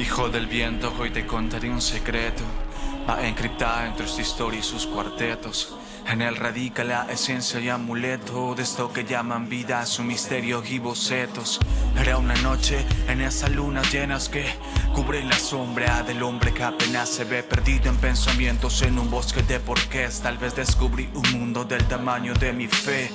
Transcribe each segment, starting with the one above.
Hijo del viento, hoy te contaré un secreto. Va encriptada entre esta historia y sus cuartetos. En él radica la esencia y amuleto de esto que llaman vida, su misterio y bocetos. Era una noche en esas lunas llenas que cubren la sombra del hombre que apenas se ve perdido en pensamientos en un bosque de porqués. Tal vez descubrí un mundo del tamaño de mi fe.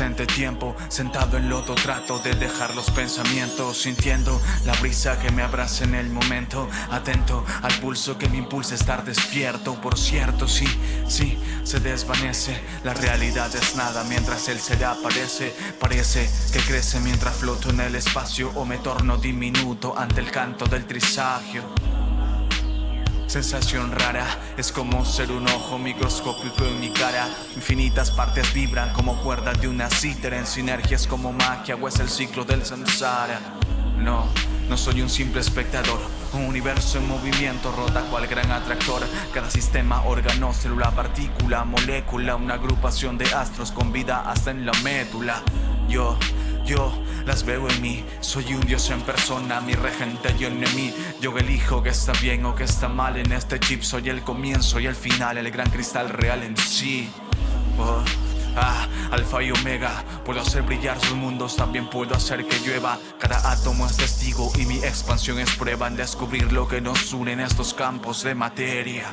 Presente tiempo, sentado en loto trato de dejar los pensamientos Sintiendo la brisa que me abraza en el momento Atento al pulso que me impulsa a estar despierto. Por cierto, sí, sí, se desvanece La realidad es nada mientras él se le aparece Parece que crece mientras floto en el espacio O me torno diminuto ante el canto del trisagio Sensación rara, es como ser un ojo microscópico en mi cara. Infinitas partes vibran como cuerdas de una cítara En sinergias como magia o es el ciclo del samsara. No, no soy un simple espectador Un universo en movimiento rota cual gran atractor. Cada sistema, órgano, célula, partícula, molécula Una agrupación de astros con vida hasta en la médula Yo yo las veo en mí, soy un dios en persona, mi regente y mí. Yo elijo que está bien o que está mal en este chip. Soy el comienzo y el final, el gran cristal real en sí. Oh, Ah, alfa y omega Puedo hacer brillar sus mundos, también puedo hacer que llueva. Cada átomo es testigo y mi expansión es prueba En descubrir lo que nos une en estos campos de materia